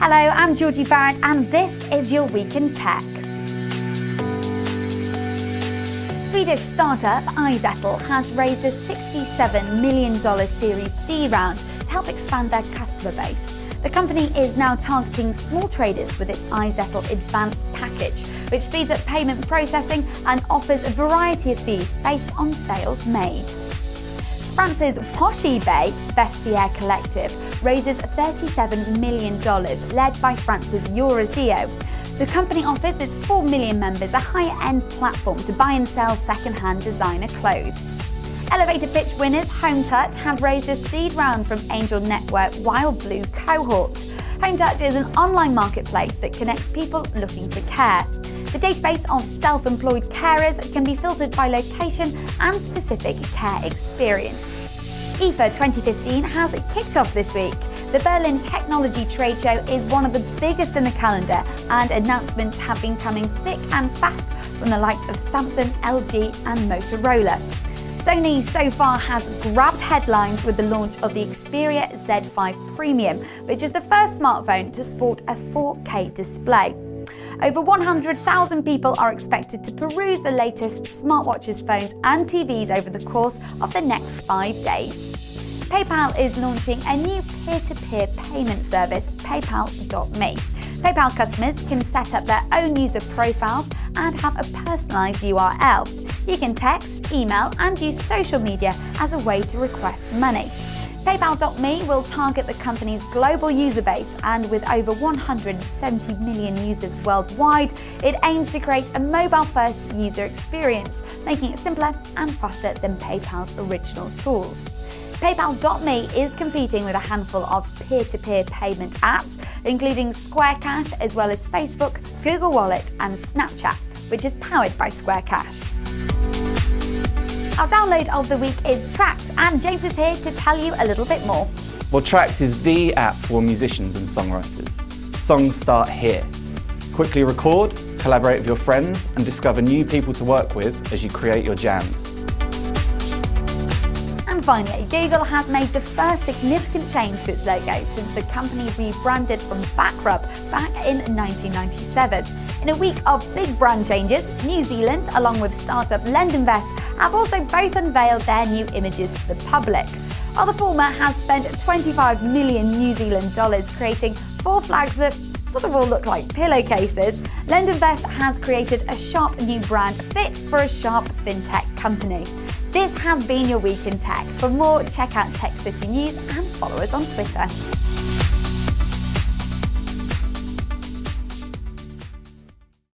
Hello, I'm Georgie Barrett and this is your Week in Tech. Swedish startup iZettle has raised a $67 million Series D round to help expand their customer base. The company is now targeting small traders with its iZettle Advanced package, which speeds up payment processing and offers a variety of fees based on sales made. France's posh eBay, Vestiaire Collective, raises $37 million, led by France's Eurazeo. The company offers its 4 million members a high-end platform to buy and sell second-hand designer clothes. Elevator pitch winners Home Touch have raised a seed round from angel network Wild Blue Cohort. Home Touch is an online marketplace that connects people looking for care. The database of self-employed carers can be filtered by location and specific care experience. IFA 2015 has kicked off this week. The Berlin Technology Trade Show is one of the biggest in the calendar and announcements have been coming thick and fast from the likes of Samsung, LG and Motorola. Sony so far has grabbed headlines with the launch of the Xperia Z5 Premium, which is the first smartphone to sport a 4K display. Over 100,000 people are expected to peruse the latest smartwatches, phones and TVs over the course of the next five days. PayPal is launching a new peer-to-peer -peer payment service, PayPal.me. PayPal customers can set up their own user profiles and have a personalised URL. You can text, email and use social media as a way to request money. PayPal.me will target the company's global user base and with over 170 million users worldwide, it aims to create a mobile-first user experience, making it simpler and faster than PayPal's original tools. PayPal.me is competing with a handful of peer-to-peer -peer payment apps, including Square Cash as well as Facebook, Google Wallet and Snapchat, which is powered by Square Cash. Our download of the week is Trackd, and James is here to tell you a little bit more. Well, Trackd is the app for musicians and songwriters. Songs start here. Quickly record, collaborate with your friends, and discover new people to work with as you create your jams. And finally, Google has made the first significant change to its logo since the company rebranded from Backrub back in 1997. In a week of big brand changes, New Zealand, along with startup LendInvest, have also both unveiled their new images to the public. While the former has spent 25 million New Zealand dollars creating four flags that sort of all look like pillowcases, LendInvest has created a sharp new brand fit for a sharp fintech company. This has been your Week in Tech. For more, check out Tech City News and follow us on Twitter.